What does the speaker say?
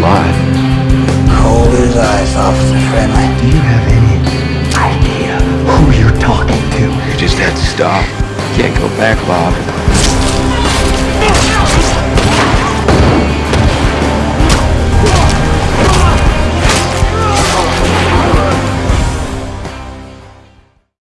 alive. Cold as ice, Officer Friendly. Do you have any idea who you're talking to? You just had to stop. Can't go back, Bob.